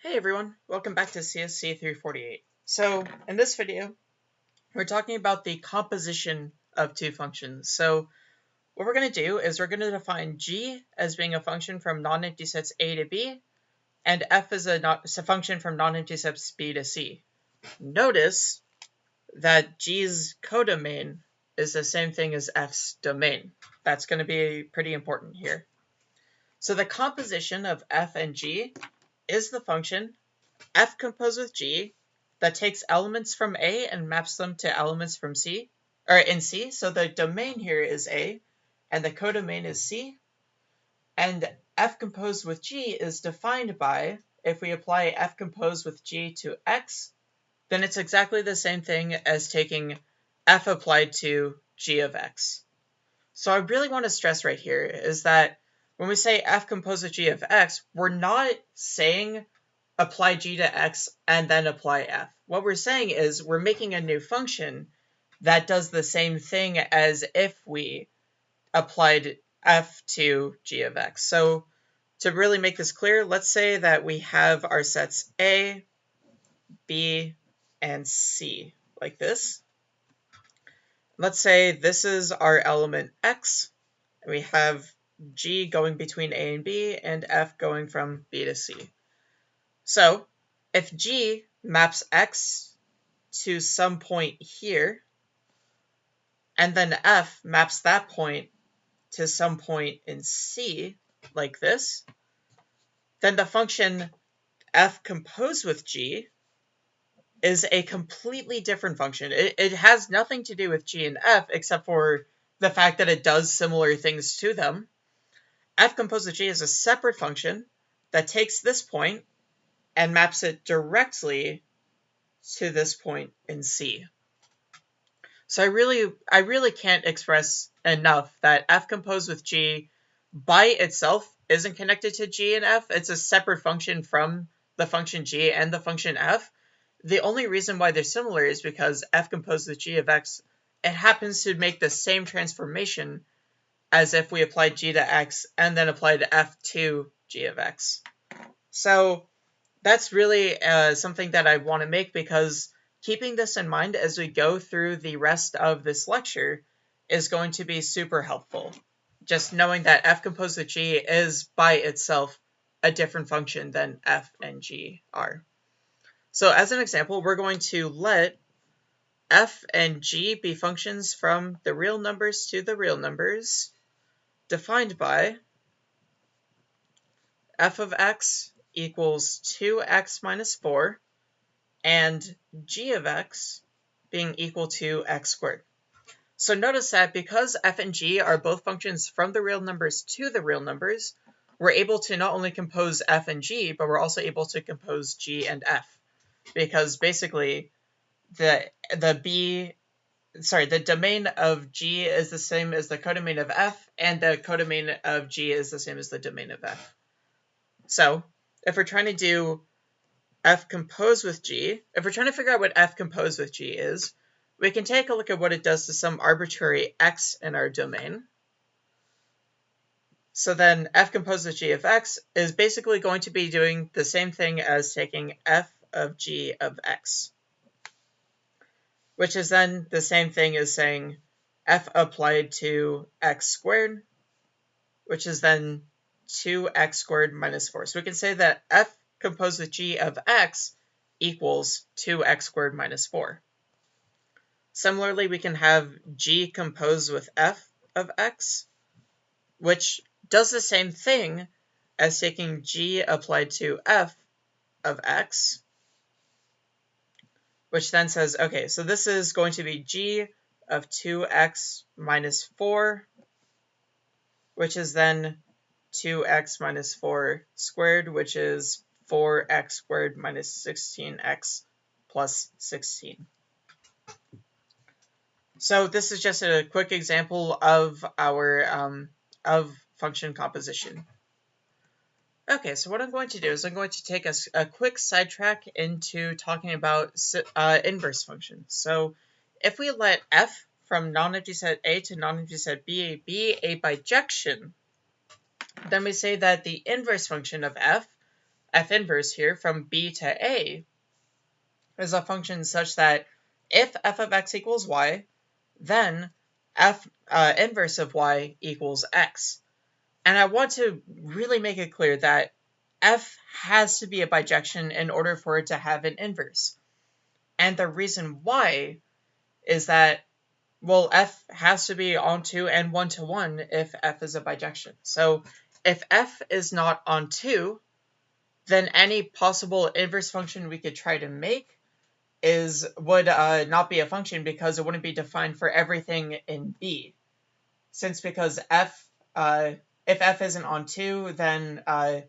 Hey everyone, welcome back to CSC 348. So in this video, we're talking about the composition of two functions. So what we're going to do is we're going to define g as being a function from non-empty sets a to b, and f as a, not, a function from non-empty sets b to c. Notice that g's codomain is the same thing as f's domain. That's going to be pretty important here. So the composition of f and g is the function f composed with g that takes elements from A and maps them to elements from C, or in C. So the domain here is A, and the codomain is C. And f composed with g is defined by, if we apply f composed with g to x, then it's exactly the same thing as taking f applied to g of x. So I really want to stress right here is that when we say f composed with g of x, we're not saying apply g to x and then apply f. What we're saying is we're making a new function that does the same thing as if we applied f to g of x. So to really make this clear, let's say that we have our sets a, b, and c, like this. Let's say this is our element x, and we have G going between A and B, and F going from B to C. So if G maps X to some point here, and then F maps that point to some point in C, like this, then the function f composed with g is a completely different function. It, it has nothing to do with g and f except for the fact that it does similar things to them f composed of g is a separate function that takes this point and maps it directly to this point in C. So I really, I really can't express enough that f composed with g by itself isn't connected to g and f. It's a separate function from the function g and the function f. The only reason why they're similar is because f composed with g of x, it happens to make the same transformation as if we applied g to x and then applied f to g of x. So that's really uh, something that I want to make because keeping this in mind as we go through the rest of this lecture is going to be super helpful. Just knowing that f composed with g is by itself a different function than f and g are. So as an example, we're going to let f and g be functions from the real numbers to the real numbers defined by f of x equals 2x minus 4 and g of x being equal to x squared. So notice that because f and g are both functions from the real numbers to the real numbers, we're able to not only compose f and g, but we're also able to compose g and f. Because basically, the the b sorry, the domain of G is the same as the codomain of F, and the codomain of G is the same as the domain of F. So, if we're trying to do F composed with G, if we're trying to figure out what F composed with G is, we can take a look at what it does to some arbitrary X in our domain. So then F composed with G of X is basically going to be doing the same thing as taking F of G of X which is then the same thing as saying f applied to x squared, which is then 2x squared minus 4. So we can say that f composed with g of x equals 2x squared minus 4. Similarly, we can have g composed with f of x, which does the same thing as taking g applied to f of x, which then says, okay, so this is going to be g of 2x minus 4, which is then 2x minus 4 squared, which is 4x squared minus 16x plus 16. So this is just a quick example of our um, of function composition. Okay, so what I'm going to do is I'm going to take a, a quick sidetrack into talking about uh, inverse functions. So if we let f from non-empty set A to non-empty set B be a bijection, then we say that the inverse function of f f inverse here from b to a is a function such that if f of x equals y, then f uh, inverse of y equals x. And I want to really make it clear that f has to be a bijection in order for it to have an inverse. And the reason why is that, well, f has to be onto and one-to-one if f is a bijection. So if f is not onto, then any possible inverse function we could try to make is would uh, not be a function because it wouldn't be defined for everything in B. Since because f, uh, if f isn't onto, then uh,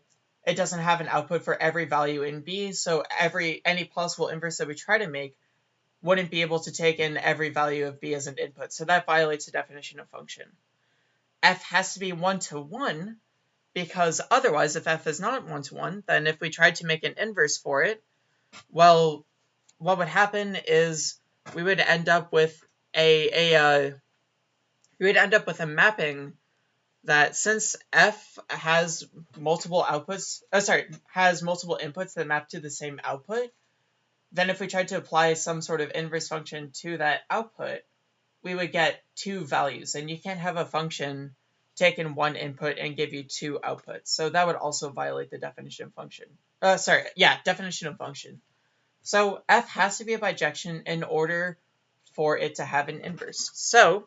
it doesn't have an output for every value in B, so every any possible inverse that we try to make wouldn't be able to take in every value of B as an input, so that violates the definition of function. f has to be one-to-one, because otherwise, if f is not one-to-one, then if we tried to make an inverse for it, well, what would happen is we would end up with a, a uh, we would end up with a mapping that since f has multiple outputs, oh, sorry, has multiple inputs that map to the same output, then if we tried to apply some sort of inverse function to that output, we would get two values. And you can't have a function take in one input and give you two outputs. So that would also violate the definition of function. Uh, sorry, yeah, definition of function. So f has to be a bijection in order for it to have an inverse. So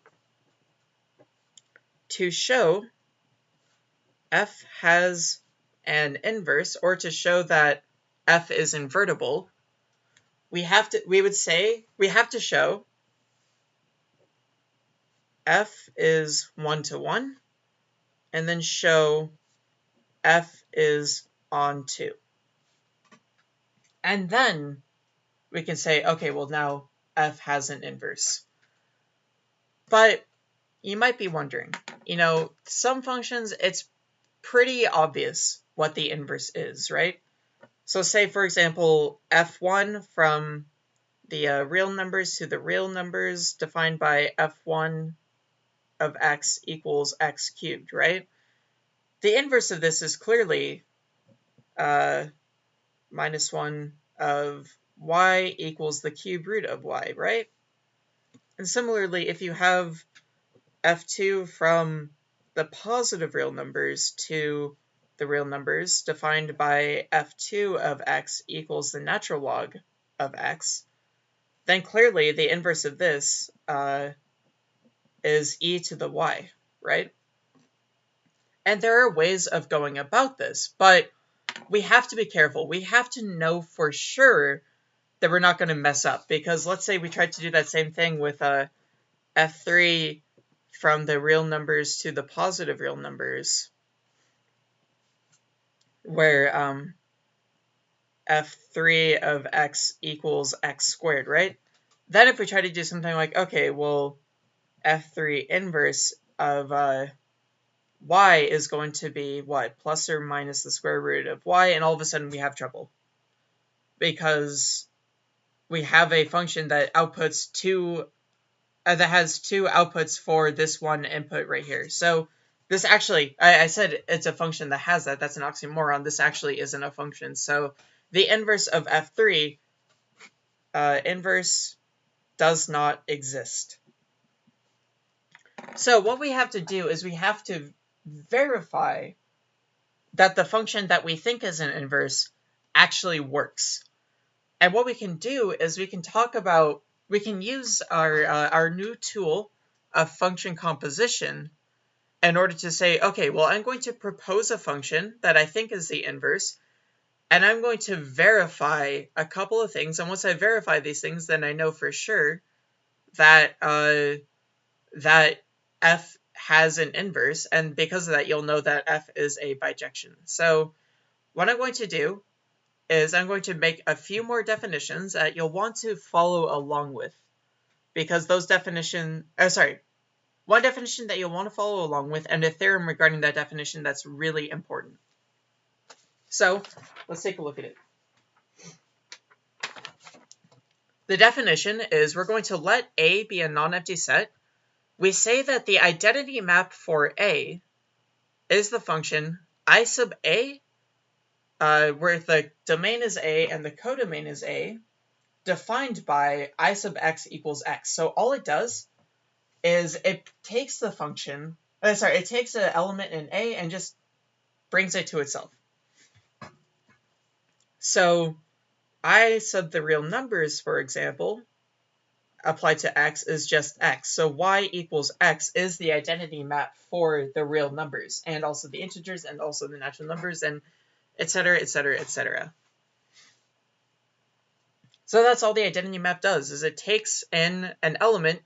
to show f has an inverse, or to show that f is invertible, we have to we would say we have to show f is one to one, and then show f is onto. And then we can say, okay, well now f has an inverse. But you might be wondering, you know, some functions, it's pretty obvious what the inverse is, right? So say, for example, f1 from the uh, real numbers to the real numbers defined by f1 of x equals x cubed, right? The inverse of this is clearly uh, minus 1 of y equals the cube root of y, right? And similarly, if you have f2 from the positive real numbers to the real numbers defined by f2 of x equals the natural log of x, then clearly the inverse of this uh, is e to the y, right? And there are ways of going about this, but we have to be careful. We have to know for sure that we're not going to mess up. Because let's say we tried to do that same thing with uh, f3 from the real numbers to the positive real numbers, where um, f3 of x equals x squared, right? Then if we try to do something like, okay, well, f3 inverse of uh, y is going to be what? Plus or minus the square root of y, and all of a sudden we have trouble. Because we have a function that outputs two, uh, that has two outputs for this one input right here. So this actually, I, I said it's a function that has that. That's an oxymoron. This actually isn't a function. So the inverse of f3, uh, inverse does not exist. So what we have to do is we have to verify that the function that we think is an inverse actually works. And what we can do is we can talk about, we can use our, uh, our new tool of function composition in order to say, okay, well, I'm going to propose a function that I think is the inverse, and I'm going to verify a couple of things. And once I verify these things, then I know for sure that uh, that f has an inverse, and because of that, you'll know that f is a bijection. So what I'm going to do is I'm going to make a few more definitions that you'll want to follow along with, because those definition, oh, sorry, one definition that you'll want to follow along with, and a theorem regarding that definition that's really important. So let's take a look at it. The definition is we're going to let A be a non-empty set we say that the identity map for A is the function I sub A uh, where the domain is A and the codomain is A, defined by i sub x equals x. So all it does is it takes the function, uh, sorry, it takes an element in A and just brings it to itself. So i sub the real numbers, for example, applied to x is just x. So y equals x is the identity map for the real numbers and also the integers and also the natural numbers and etc. etc. etc. So that's all the identity map does is it takes in an element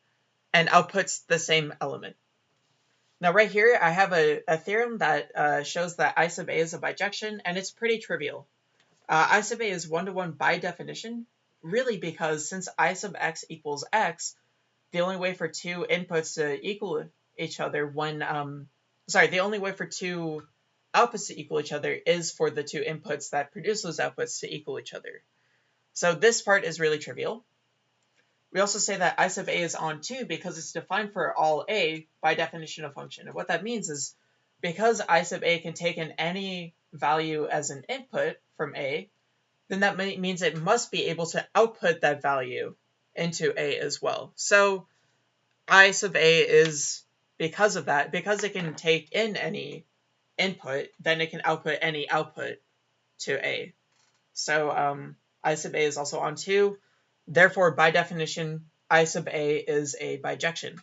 and outputs the same element. Now right here I have a, a theorem that uh, shows that I sub a is a bijection and it's pretty trivial. Uh, I sub a is one-to-one -one by definition really because since i sub x equals x, the only way for two inputs to equal each other when, um, sorry, the only way for two outputs to equal each other is for the two inputs that produce those outputs to equal each other. So this part is really trivial. We also say that i sub a is onto because it's defined for all a by definition of function. And what that means is because i sub a can take in any value as an input from a, then that means it must be able to output that value into A as well. So I sub A is, because of that, because it can take in any input, then it can output any output to A. So um, I sub A is also onto. Therefore, by definition, I sub A is a bijection.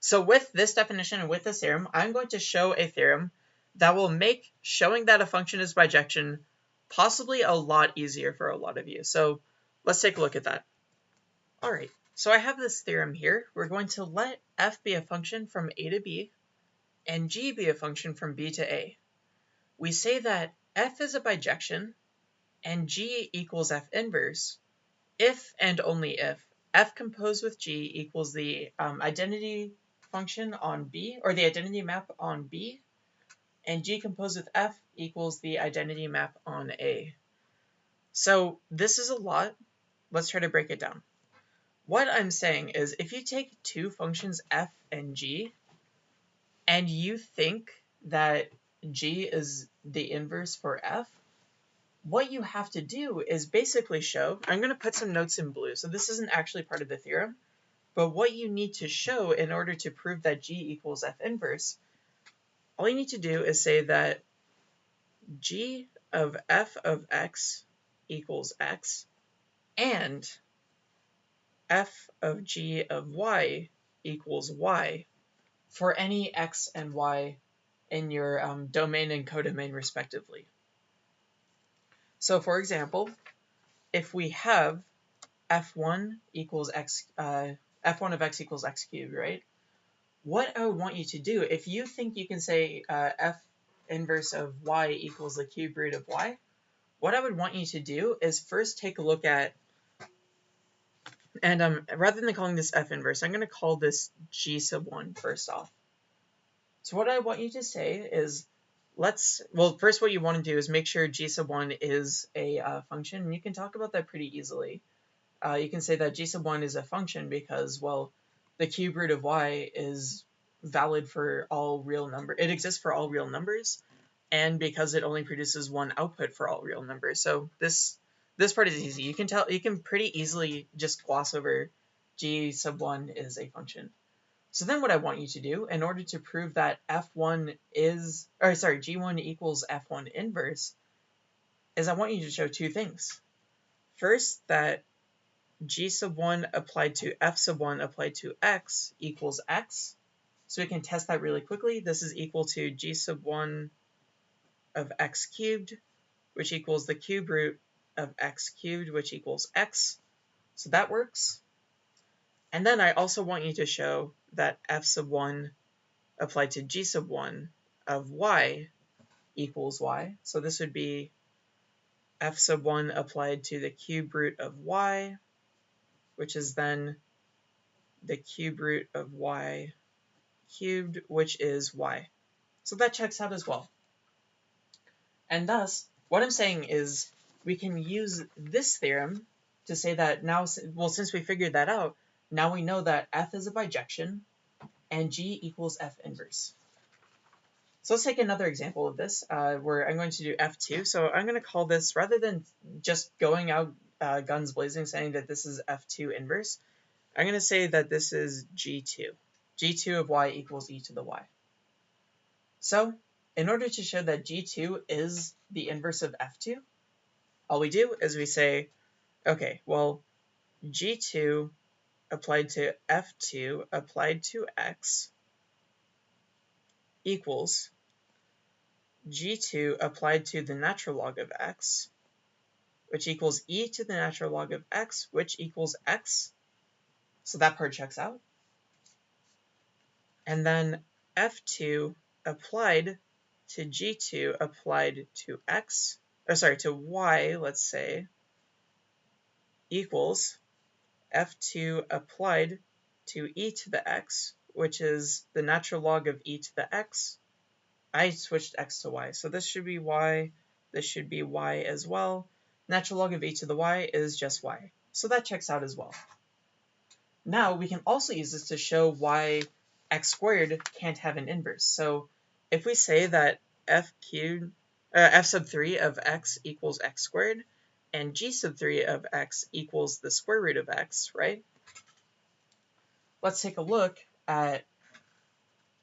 So with this definition and with this theorem, I'm going to show a theorem that will make showing that a function is bijection possibly a lot easier for a lot of you. So let's take a look at that. All right, so I have this theorem here. We're going to let f be a function from a to b and g be a function from b to a. We say that f is a bijection and g equals f inverse if and only if f composed with g equals the um, identity function on b or the identity map on b and G composed with F equals the identity map on A. So this is a lot. Let's try to break it down. What I'm saying is if you take two functions f and g, and you think that g is the inverse for f, what you have to do is basically show, I'm going to put some notes in blue, so this isn't actually part of the theorem, but what you need to show in order to prove that g equals f inverse all you need to do is say that g of f of x equals x and f of g of y equals y for any x and y in your um, domain and codomain respectively. So for example, if we have f1 equals x, uh, f1 of x equals x cubed, right? what I want you to do, if you think you can say uh, f inverse of y equals the cube root of y, what I would want you to do is first take a look at, and um, rather than calling this f inverse, I'm going to call this g sub 1 first off. So what I want you to say is, let's, well, first what you want to do is make sure g sub 1 is a uh, function, and you can talk about that pretty easily. Uh, you can say that g sub 1 is a function because, well, the cube root of y is valid for all real number. It exists for all real numbers, and because it only produces one output for all real numbers. So this this part is easy. You can tell you can pretty easily just gloss over g sub 1 is a function. So then what I want you to do, in order to prove that f1 is, or sorry, g1 equals f1 inverse, is I want you to show two things. First, that g sub 1 applied to f sub 1 applied to x equals x. So we can test that really quickly. This is equal to g sub 1 of x cubed, which equals the cube root of x cubed, which equals x. So that works. And then I also want you to show that f sub 1 applied to g sub 1 of y equals y. So this would be f sub 1 applied to the cube root of y which is then the cube root of y cubed, which is y. So that checks out as well. And thus, what I'm saying is we can use this theorem to say that now, well, since we figured that out, now we know that f is a bijection and g equals f inverse. So let's take another example of this uh, where I'm going to do F2. So I'm going to call this, rather than just going out uh, guns blazing saying that this is F2 inverse, I'm going to say that this is G2. G2 of y equals e to the y. So in order to show that G2 is the inverse of F2, all we do is we say, okay, well, G2 applied to F2 applied to X equals G2 applied to the natural log of X, which equals e to the natural log of X, which equals X. So that part checks out. And then F2 applied to G2 applied to X, or sorry, to Y, let's say, equals f2 applied to e to the x, which is the natural log of e to the x. I switched x to y, so this should be y, this should be y as well. Natural log of e to the y is just y, so that checks out as well. Now we can also use this to show why x squared can't have an inverse. So if we say that f cubed, uh, f sub 3 of x equals x squared, and g sub 3 of x equals the square root of x, right? Let's take a look at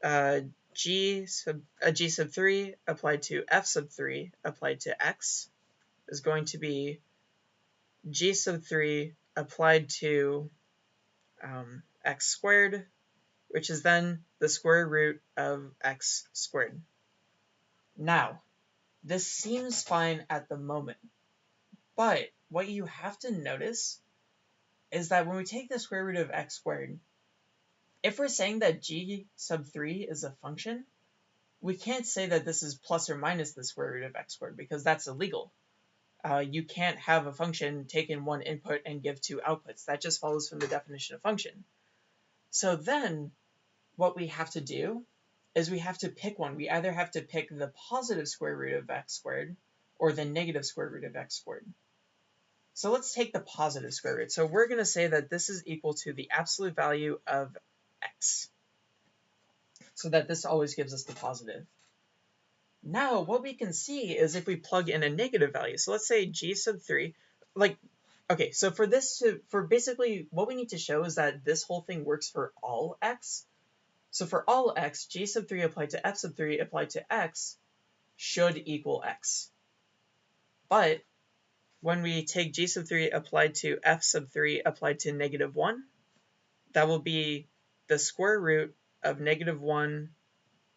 uh, g, sub, uh, g sub 3 applied to f sub 3 applied to x is going to be g sub 3 applied to um, x squared, which is then the square root of x squared. Now, this seems fine at the moment, but what you have to notice is that when we take the square root of x squared, if we're saying that g sub 3 is a function, we can't say that this is plus or minus the square root of x squared because that's illegal. Uh, you can't have a function take in one input and give two outputs. That just follows from the definition of function. So then what we have to do is we have to pick one. We either have to pick the positive square root of x squared or the negative square root of x squared. So let's take the positive square root. So we're going to say that this is equal to the absolute value of x. So that this always gives us the positive. Now, what we can see is if we plug in a negative value. So let's say g sub 3, like, okay, so for this to, for basically what we need to show is that this whole thing works for all x. So for all x, g sub 3 applied to f sub 3 applied to x should equal x. But when we take g sub 3 applied to f sub 3 applied to negative 1, that will be the square root of negative 1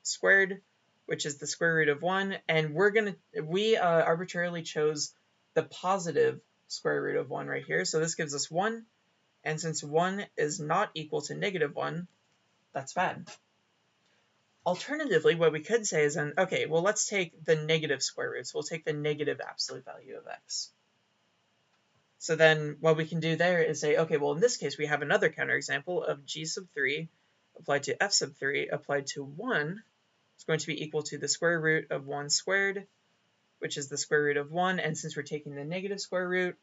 squared, which is the square root of 1, and we're going to, we uh, arbitrarily chose the positive square root of 1 right here, so this gives us 1, and since 1 is not equal to negative 1, that's bad. Alternatively, what we could say is then, okay, well, let's take the negative square root. So we'll take the negative absolute value of x. So then what we can do there is say, okay, well, in this case, we have another counterexample of g sub 3 applied to f sub 3 applied to 1 is going to be equal to the square root of 1 squared, which is the square root of 1. And since we're taking the negative square root,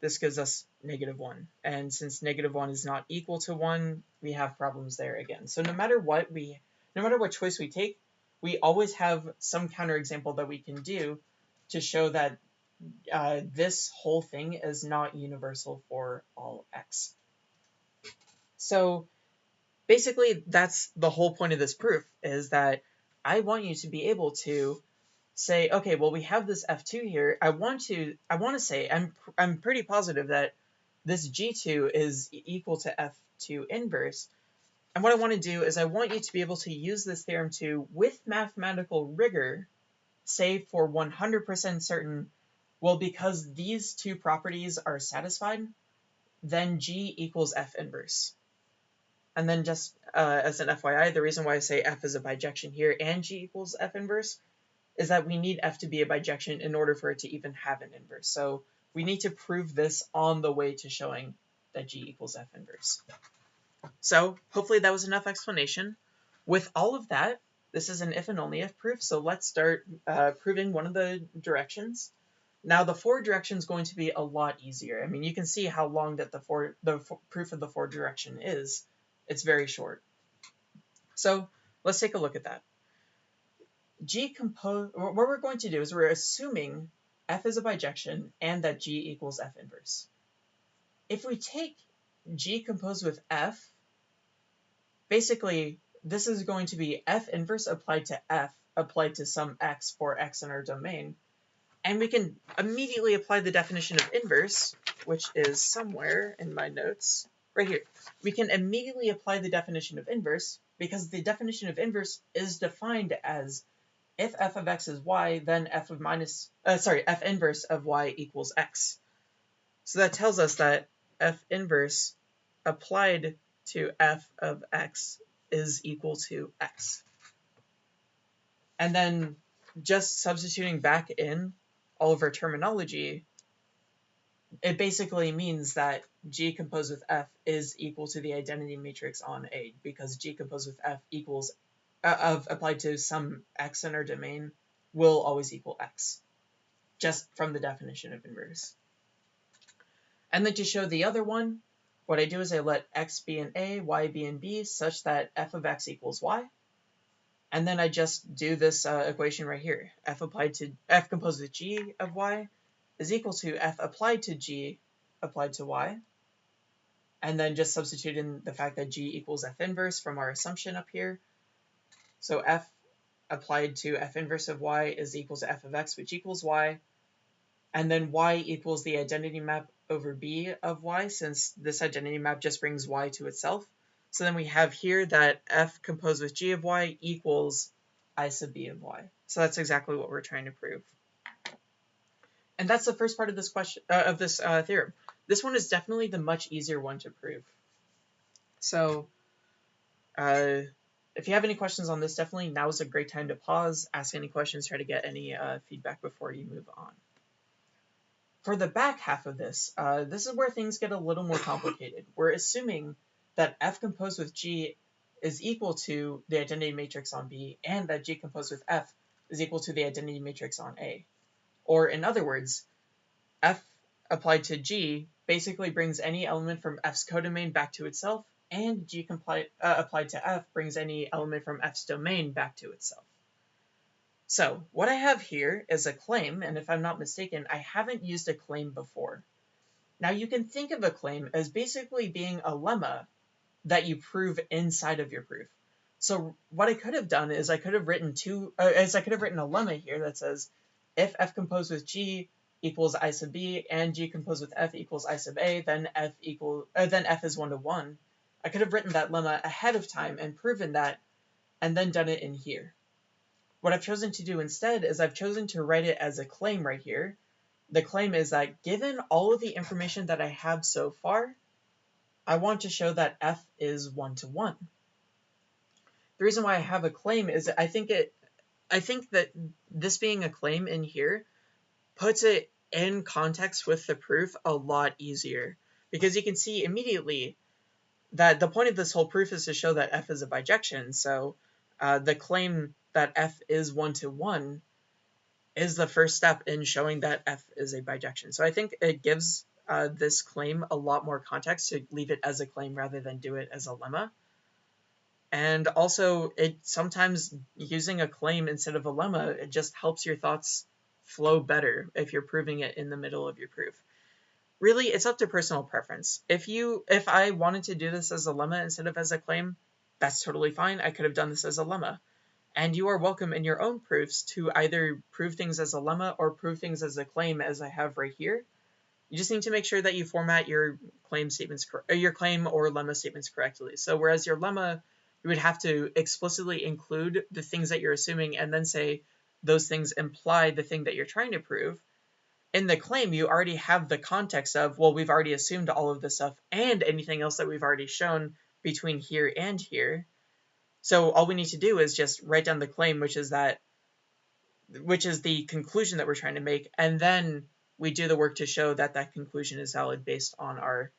this gives us negative 1. And since negative 1 is not equal to 1, we have problems there again. So no matter what we, no matter what choice we take, we always have some counterexample that we can do to show that uh, this whole thing is not universal for all x. So basically that's the whole point of this proof is that I want you to be able to say, okay, well we have this f2 here. I want to I want to say I'm I'm pretty positive that this g2 is equal to f2 inverse. And what I want to do is I want you to be able to use this theorem to, with mathematical rigor, say for 100% certain well, because these two properties are satisfied, then G equals F inverse. And then just uh, as an FYI, the reason why I say F is a bijection here and G equals F inverse is that we need F to be a bijection in order for it to even have an inverse. So we need to prove this on the way to showing that G equals F inverse. So hopefully that was enough explanation. With all of that, this is an if and only if proof, so let's start uh, proving one of the directions. Now the forward direction is going to be a lot easier. I mean, you can see how long that the, for, the proof of the forward direction is. It's very short. So let's take a look at that. G compose, what we're going to do is we're assuming f is a bijection and that G equals f inverse. If we take G composed with f, basically this is going to be f inverse applied to f applied to some x for x in our domain. And we can immediately apply the definition of inverse, which is somewhere in my notes, right here. We can immediately apply the definition of inverse because the definition of inverse is defined as if f of x is y, then f of minus, uh, sorry, f inverse of y equals x. So that tells us that f inverse applied to f of x is equal to x. And then just substituting back in all of our terminology, it basically means that G composed with F is equal to the identity matrix on A because G composed with F equals uh, of applied to some X in our domain will always equal X just from the definition of inverse. And then to show the other one, what I do is I let x be an A, y be in B, such that f of x equals y. And then I just do this uh, equation right here. f applied to f composed with g of y is equal to f applied to g applied to y. And then just substitute in the fact that g equals f inverse from our assumption up here. So f applied to f inverse of y is equal to f of x, which equals y. And then y equals the identity map over b of y since this identity map just brings y to itself. So then we have here that f composed with g of y equals i sub b of y. So that's exactly what we're trying to prove. And that's the first part of this question uh, of this uh, theorem. This one is definitely the much easier one to prove. So uh, if you have any questions on this, definitely now is a great time to pause, ask any questions, try to get any uh, feedback before you move on. For the back half of this, uh, this is where things get a little more complicated. We're assuming that F composed with G is equal to the identity matrix on B and that G composed with F is equal to the identity matrix on A. Or in other words, F applied to G basically brings any element from F's codomain back to itself, and G uh, applied to F brings any element from F's domain back to itself. So what I have here is a claim, and if I'm not mistaken, I haven't used a claim before. Now you can think of a claim as basically being a lemma that you prove inside of your proof. So what I could have done is I could have written two, uh, as I could have written a lemma here that says if f composed with g equals i sub b and g composed with f equals i sub a, then f equal uh, then f is one to one. I could have written that lemma ahead of time and proven that, and then done it in here. What I've chosen to do instead is I've chosen to write it as a claim right here. The claim is that given all of the information that I have so far, I want to show that f is one-to-one. -one. The reason why I have a claim is I think it I think that this being a claim in here puts it in context with the proof a lot easier because you can see immediately that the point of this whole proof is to show that f is a bijection. So uh, the claim that f is one-to-one is the first step in showing that f is a bijection. So I think it gives uh, this claim a lot more context to leave it as a claim rather than do it as a lemma. And also, it sometimes using a claim instead of a lemma, it just helps your thoughts flow better if you're proving it in the middle of your proof. Really, it's up to personal preference. If you, if I wanted to do this as a lemma instead of as a claim, that's totally fine. I could have done this as a lemma. And you are welcome in your own proofs to either prove things as a lemma or prove things as a claim as I have right here. You just need to make sure that you format your claim statements, uh, your claim or lemma statements correctly. So whereas your lemma, you would have to explicitly include the things that you're assuming and then say those things imply the thing that you're trying to prove. In the claim, you already have the context of, well, we've already assumed all of this stuff and anything else that we've already shown between here and here. So all we need to do is just write down the claim, which is that, which is the conclusion that we're trying to make, and then we do the work to show that that conclusion is valid based on our,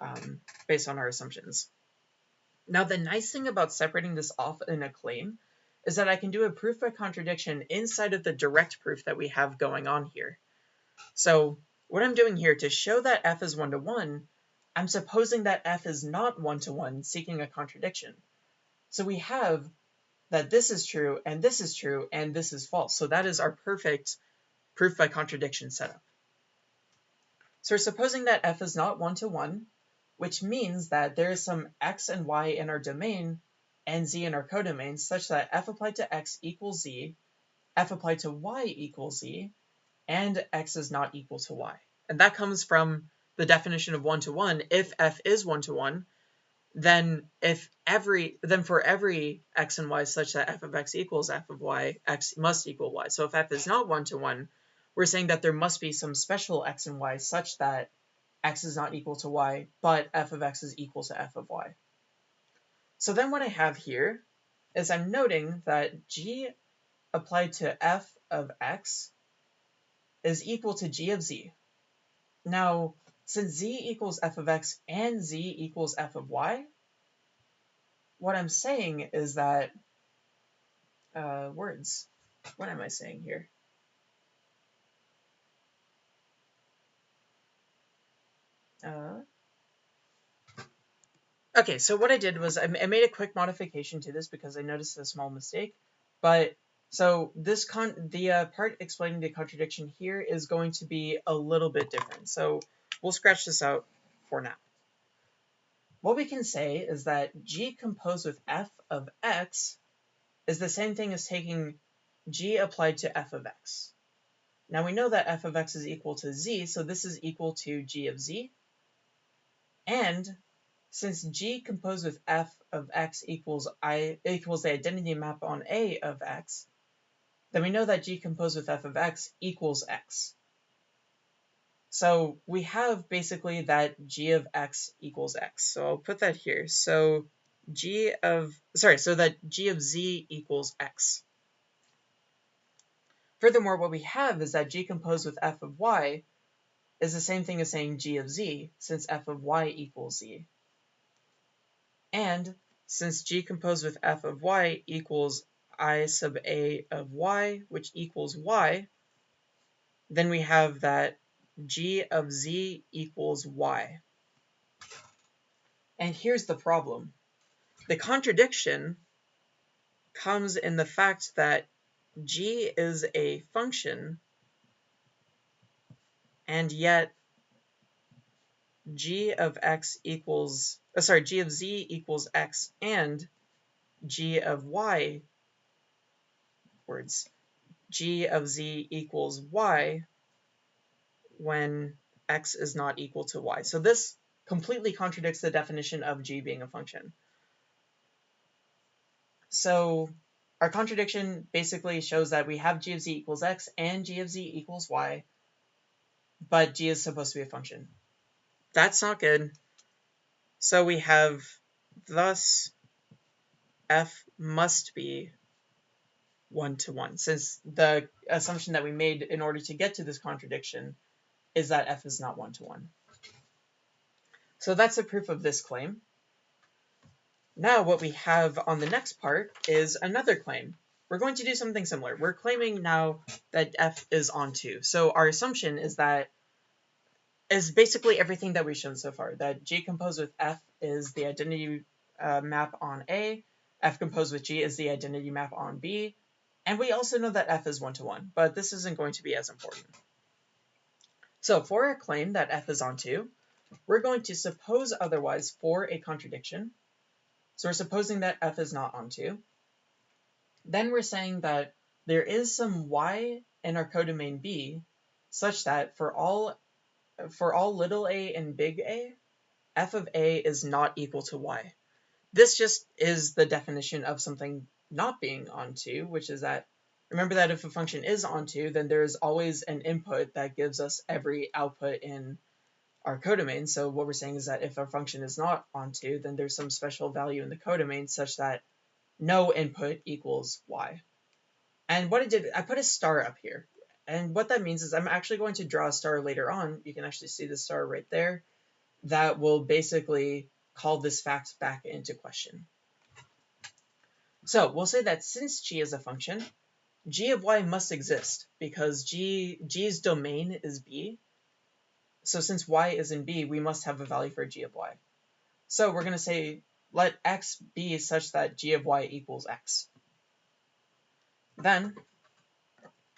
um, based on our assumptions. Now, the nice thing about separating this off in a claim is that I can do a proof by contradiction inside of the direct proof that we have going on here. So what I'm doing here to show that f is one-to-one, I'm supposing that f is not one-to-one, seeking a contradiction. So we have that this is true, and this is true, and this is false. So that is our perfect proof by contradiction setup. So we're supposing that f is not one-to-one, which means that there is some x and y in our domain and z in our codomain such that f applied to x equals z, f applied to y equals z, and x is not equal to y. And that comes from the definition of one-to-one. If f is one-to-one, then if every then for every x and y such that f of x equals f of y, x must equal y. So if f is not one-to-one, we're saying that there must be some special x and y such that x is not equal to y, but f of x is equal to f of y. So then what I have here is I'm noting that g applied to f of x is equal to g of z. Now, since z equals f of x and z equals f of y, what I'm saying is that, uh, words, what am I saying here? Uh, okay, so what I did was I, I made a quick modification to this because I noticed a small mistake. But so this con the uh, part explaining the contradiction here is going to be a little bit different. So we'll scratch this out for now. What we can say is that g composed with f of x is the same thing as taking g applied to f of x. Now we know that f of x is equal to z, so this is equal to g of z. And since G composed with f of x equals i equals the identity map on A of x, then we know that G composed with f of x equals x. So we have basically that G of x equals x. So I'll put that here. So G of, sorry, so that G of z equals x. Furthermore, what we have is that G composed with f of y is the same thing as saying g of z, since f of y equals z. And since g composed with f of y equals i sub a of y, which equals y, then we have that g of z equals y. And here's the problem. The contradiction comes in the fact that g is a function and yet g of x equals, uh, sorry, g of z equals x and g of y, words, g of z equals y when x is not equal to y. So this completely contradicts the definition of g being a function. So our contradiction basically shows that we have g of z equals x and g of z equals y, but g is supposed to be a function. That's not good. So we have thus f must be one-to-one, since the assumption that we made in order to get to this contradiction is that f is not one-to-one. So that's the proof of this claim. Now what we have on the next part is another claim. We're going to do something similar. We're claiming now that f is onto. So our assumption is that is basically everything that we've shown so far. That G composed with F is the identity uh, map on A, F composed with G is the identity map on B, and we also know that F is one-to-one, but this isn't going to be as important. So for a claim that F is onto, we're going to suppose otherwise for a contradiction. So we're supposing that F is not onto. Then we're saying that there is some y in our codomain B such that for all for all little a and big A, f of a is not equal to y. This just is the definition of something not being onto, which is that, remember that if a function is onto, then there's always an input that gives us every output in our codomain. So what we're saying is that if our function is not onto, then there's some special value in the codomain such that no input equals y. And what I did, I put a star up here. And what that means is I'm actually going to draw a star later on. You can actually see the star right there. That will basically call this fact back into question. So we'll say that since g is a function, g of y must exist because g g's domain is b. So since y is in b, we must have a value for g of y. So we're going to say let x be such that g of y equals x. then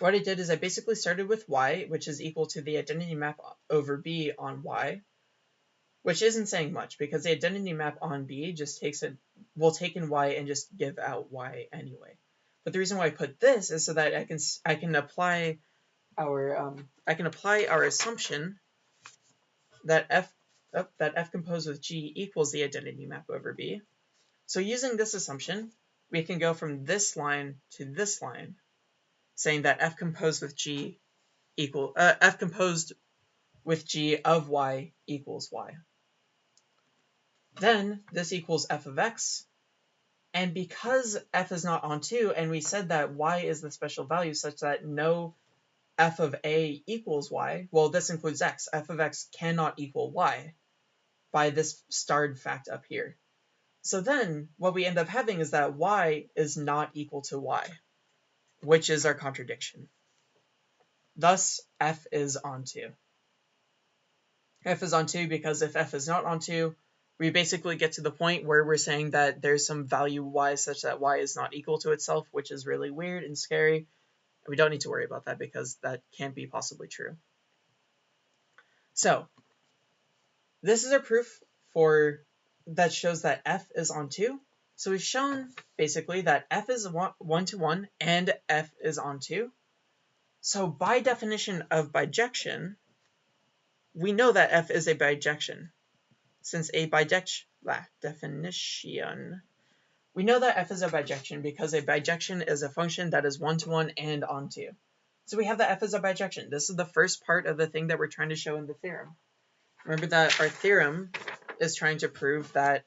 what I did is I basically started with y, which is equal to the identity map over b on y, which isn't saying much because the identity map on b just takes it, will take in y and just give out y anyway. But the reason why I put this is so that I can I can apply our um, I can apply our assumption that f oh, that f composed with g equals the identity map over b. So using this assumption, we can go from this line to this line, saying that f composed with g equal uh, f composed with g of y equals y. Then this equals f of x and because f is not onto, and we said that y is the special value such that no f of a equals y, well, this includes x. f of x cannot equal y by this starred fact up here. So then what we end up having is that y is not equal to y, which is our contradiction. Thus, f is onto. f is onto because if f is not onto, we basically get to the point where we're saying that there's some value y such that y is not equal to itself, which is really weird and scary. We don't need to worry about that because that can't be possibly true. So this is our proof for that shows that f is onto. So we've shown basically that f is 1 to 1 and f is onto. So by definition of bijection, we know that f is a bijection since a bijection definition. We know that f is a bijection because a bijection is a function that is one-to-one -one and onto. So we have that f is a bijection. This is the first part of the thing that we're trying to show in the theorem. Remember that our theorem is trying to prove that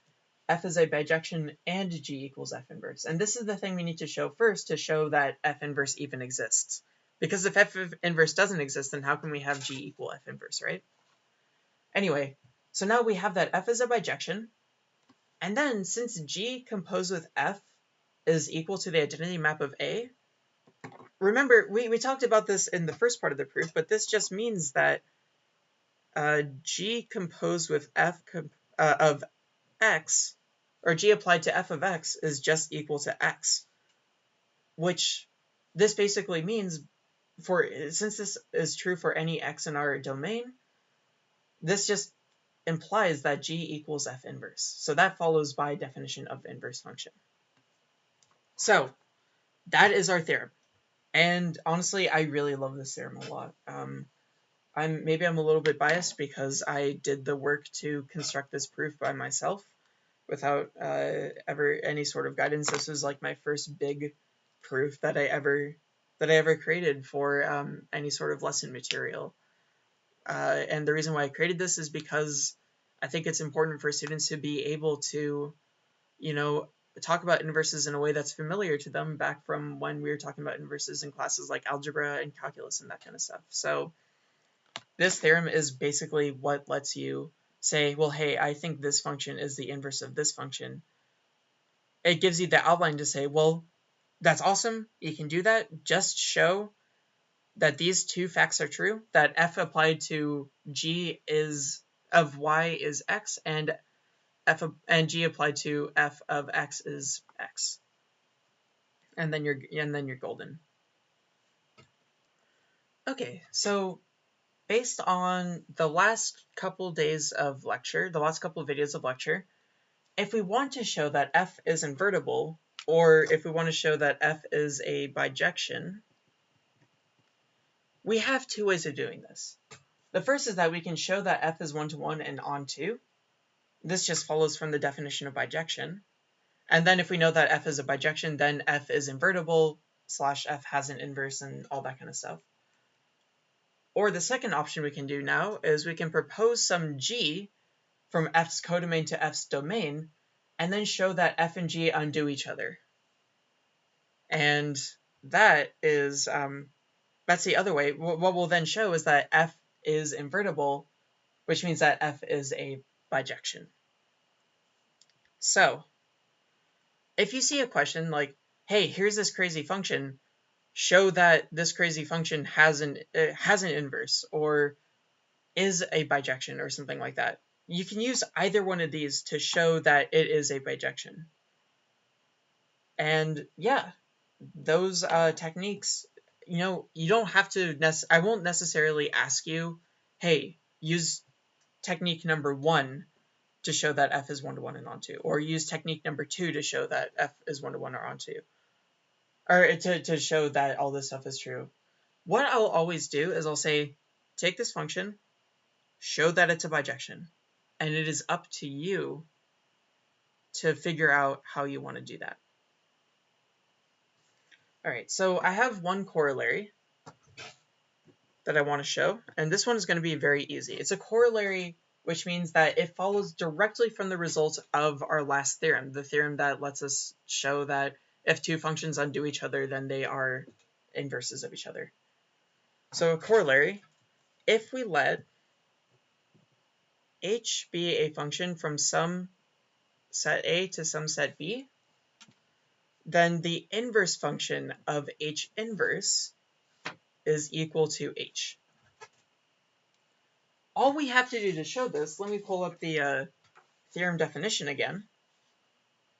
f is a bijection and g equals f inverse. And this is the thing we need to show first to show that f inverse even exists. Because if f inverse doesn't exist, then how can we have g equal f inverse, right? Anyway, so now we have that f is a bijection. And then since G composed with F is equal to the identity map of A, remember, we, we talked about this in the first part of the proof, but this just means that uh, G composed with F uh, of X, or G applied to F of X is just equal to X, which this basically means for, since this is true for any X in our domain, this just implies that g equals f inverse. So that follows by definition of inverse function. So that is our theorem. And honestly, I really love this theorem a lot. Um, I'm maybe I'm a little bit biased because I did the work to construct this proof by myself without uh, ever any sort of guidance. This was like my first big proof that I ever that I ever created for um, any sort of lesson material. Uh, and the reason why I created this is because I think it's important for students to be able to, you know, talk about inverses in a way that's familiar to them back from when we were talking about inverses in classes like algebra and calculus and that kind of stuff. So this theorem is basically what lets you say, well, hey, I think this function is the inverse of this function. It gives you the outline to say, well, that's awesome. You can do that. Just show that these two facts are true, that f applied to g is of y is x, and f and g applied to f of x is x. And then you're and then you're golden. Okay, so based on the last couple days of lecture, the last couple of videos of lecture, if we want to show that f is invertible, or if we want to show that f is a bijection, we have two ways of doing this. The first is that we can show that f is one-to-one -one and onto. This just follows from the definition of bijection. And then if we know that f is a bijection, then f is invertible, slash f has an inverse, and all that kind of stuff. Or the second option we can do now is we can propose some g from f's codomain to f's domain, and then show that f and g undo each other. And that is um, that's the other way. What we'll then show is that f is invertible, which means that f is a bijection. So, if you see a question like, hey, here's this crazy function, show that this crazy function has an, has an inverse or is a bijection or something like that, you can use either one of these to show that it is a bijection. And yeah, those uh, techniques, you know, you don't have to. I won't necessarily ask you, hey, use technique number one to show that f is one to one and onto, or use technique number two to show that f is one to one or onto, or to to show that all this stuff is true. What I'll always do is I'll say, take this function, show that it's a bijection, and it is up to you to figure out how you want to do that. All right, so I have one corollary that I want to show, and this one is going to be very easy. It's a corollary, which means that it follows directly from the result of our last theorem, the theorem that lets us show that if two functions undo each other, then they are inverses of each other. So a corollary, if we let h be a function from some set A to some set B, then the inverse function of h inverse is equal to h. All we have to do to show this, let me pull up the uh, theorem definition again.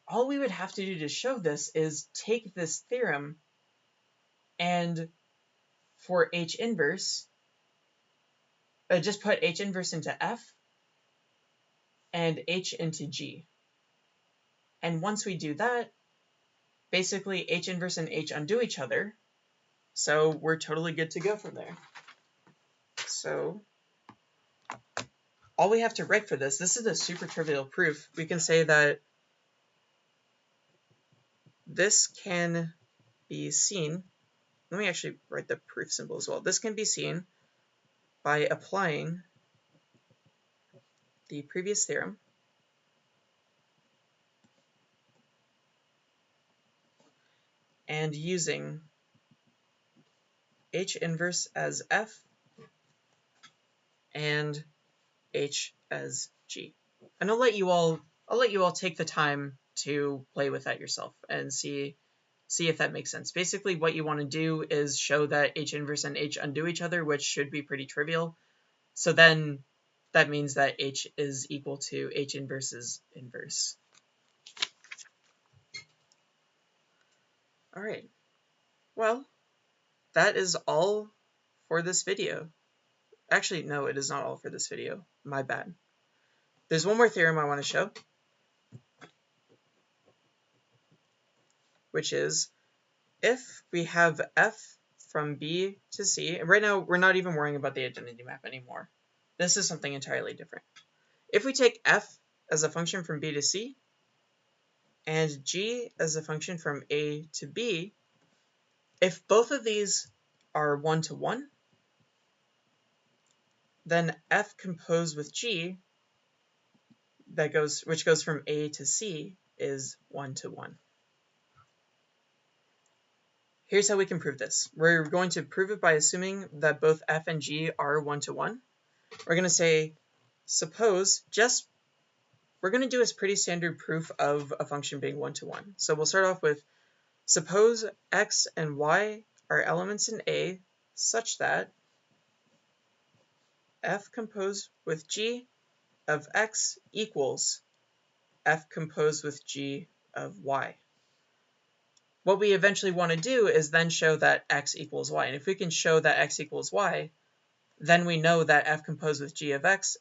All we would have to do to show this is take this theorem and for h inverse, uh, just put h inverse into f and h into g. And once we do that, basically H inverse and H undo each other. So we're totally good to go from there. So all we have to write for this, this is a super trivial proof. We can say that this can be seen. Let me actually write the proof symbol as well. This can be seen by applying the previous theorem and using H inverse as F and H as G. And I'll let you all I'll let you all take the time to play with that yourself and see see if that makes sense. Basically what you want to do is show that H inverse and H undo each other, which should be pretty trivial. So then that means that H is equal to H inverse's inverse. All right. Well, that is all for this video. Actually, no, it is not all for this video. My bad. There's one more theorem I want to show, which is if we have f from b to c, and right now we're not even worrying about the identity map anymore. This is something entirely different. If we take f as a function from b to c, and g as a function from a to b, if both of these are one-to-one, -one, then f composed with g that goes which goes from a to c is one-to-one. -one. Here's how we can prove this. We're going to prove it by assuming that both f and g are one-to-one. -one. We're going to say, suppose, just we're going to do a pretty standard proof of a function being one-to-one. -one. So we'll start off with suppose x and y are elements in A such that f composed with g of x equals f composed with g of y. What we eventually want to do is then show that x equals y. And if we can show that x equals y, then we know that f composed with g of x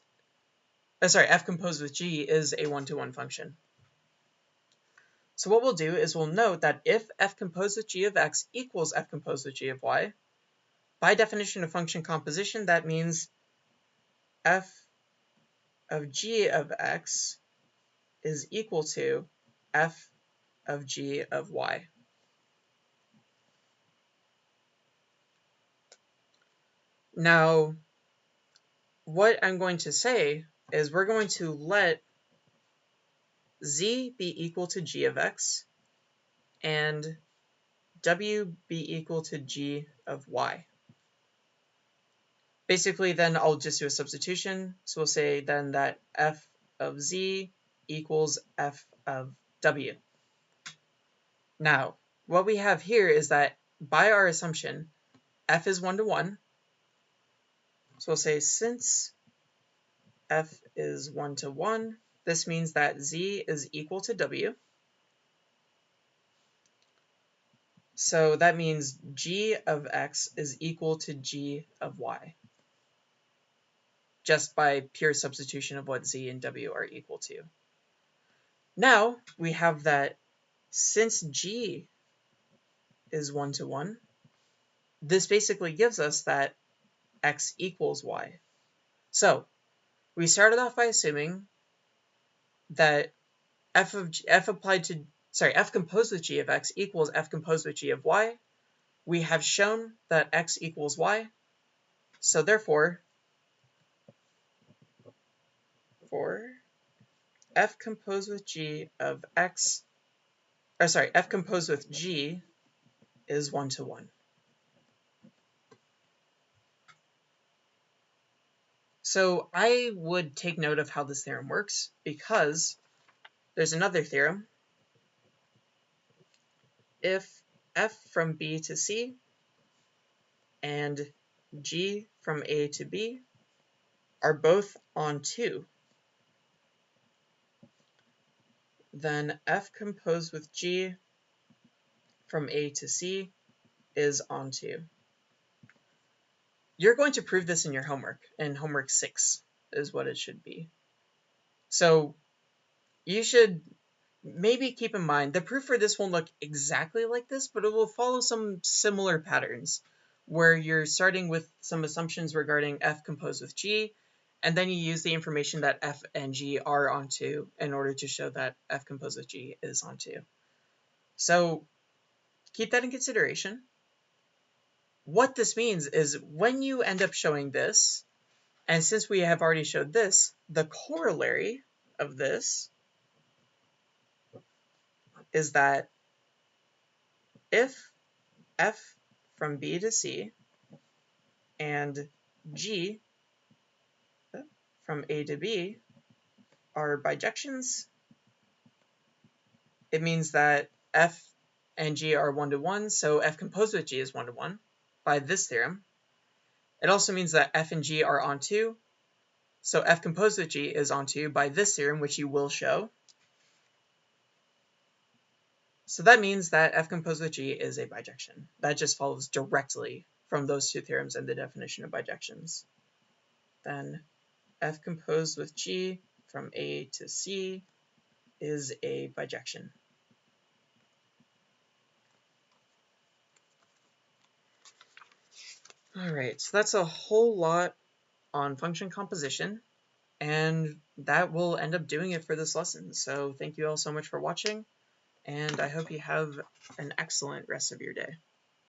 uh, sorry, f composed with g is a one-to-one -one function. So what we'll do is we'll note that if f composed with g of x equals f composed with g of y, by definition of function composition, that means f of g of x is equal to f of g of y. Now, what I'm going to say is we're going to let z be equal to g of x and w be equal to g of y. Basically, then I'll just do a substitution. So we'll say then that f of z equals f of w. Now, what we have here is that by our assumption, f is one to one. So we'll say since f is 1 to 1. This means that z is equal to w. So that means g of x is equal to g of y, just by pure substitution of what z and w are equal to. Now we have that since g is 1 to 1, this basically gives us that x equals y. So we started off by assuming that f of g, f applied to sorry f composed with g of x equals f composed with g of y. We have shown that x equals y. So therefore, for f composed with g of x, or sorry, f composed with g is one to one. So I would take note of how this theorem works because there's another theorem. If f from b to c and g from a to b are both onto, then f composed with g from a to c is onto. You're going to prove this in your homework, and homework 6 is what it should be. So you should maybe keep in mind the proof for this won't look exactly like this, but it will follow some similar patterns where you're starting with some assumptions regarding f composed with g, and then you use the information that f and g are onto in order to show that f composed with g is onto. So keep that in consideration what this means is when you end up showing this, and since we have already showed this, the corollary of this is that if f from b to c and g from a to b are bijections, it means that f and g are one to one, so f composed with g is one to one by this theorem. It also means that f and g are onto, So f composed with g is onto by this theorem, which you will show. So that means that f composed with g is a bijection. That just follows directly from those two theorems and the definition of bijections. Then f composed with g from a to c is a bijection. All right, so that's a whole lot on function composition, and that will end up doing it for this lesson. So thank you all so much for watching, and I hope you have an excellent rest of your day.